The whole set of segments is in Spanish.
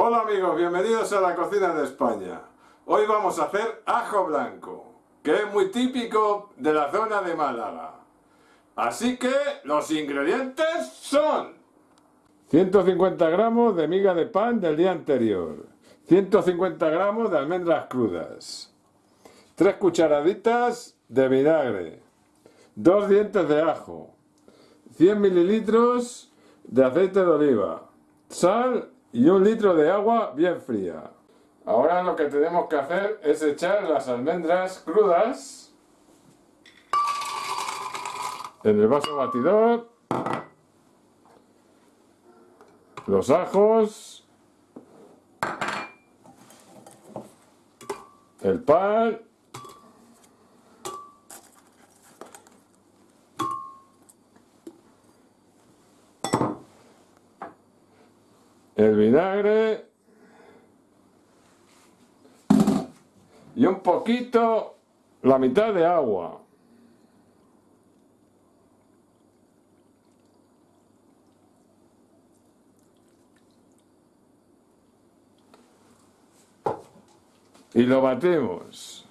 Hola amigos, bienvenidos a la cocina de España. Hoy vamos a hacer ajo blanco, que es muy típico de la zona de Málaga. Así que los ingredientes son 150 gramos de miga de pan del día anterior, 150 gramos de almendras crudas, 3 cucharaditas de vinagre, 2 dientes de ajo, 100 mililitros de aceite de oliva, sal y un litro de agua bien fría. Ahora lo que tenemos que hacer es echar las almendras crudas en el vaso batidor, los ajos, el pan el vinagre y un poquito, la mitad de agua. Y lo batemos.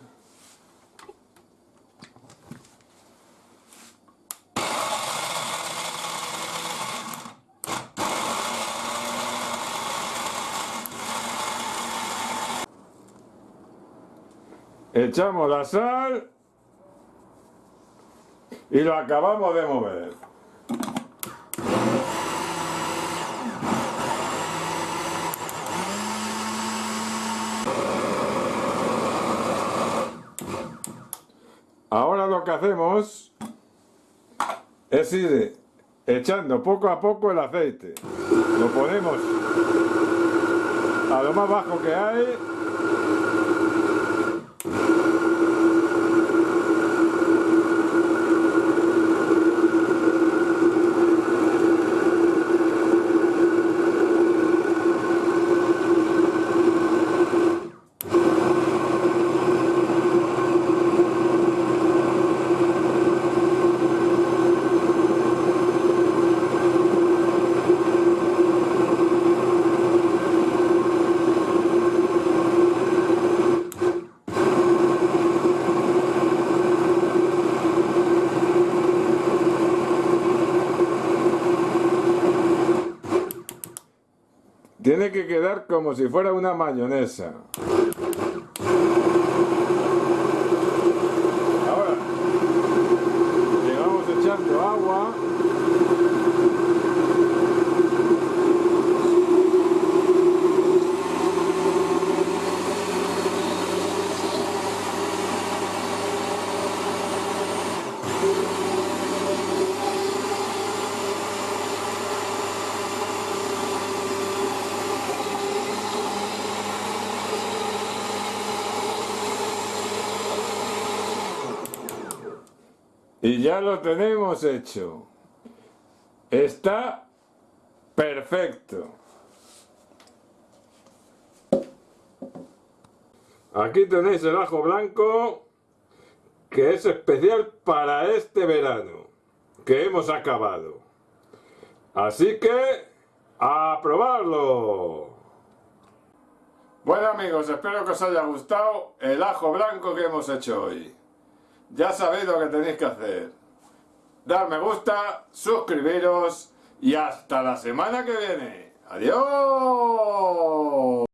Echamos la sal y lo acabamos de mover. Ahora lo que hacemos es ir echando poco a poco el aceite. Lo ponemos a lo más bajo que hay you Tiene que quedar como si fuera una mayonesa. Ahora, le vamos echando agua. Y ya lo tenemos hecho. Está perfecto. Aquí tenéis el ajo blanco que es especial para este verano que hemos acabado. Así que a probarlo. Bueno amigos, espero que os haya gustado el ajo blanco que hemos hecho hoy. Ya sabéis lo que tenéis que hacer. Dar me gusta, suscribiros y hasta la semana que viene. ¡Adiós!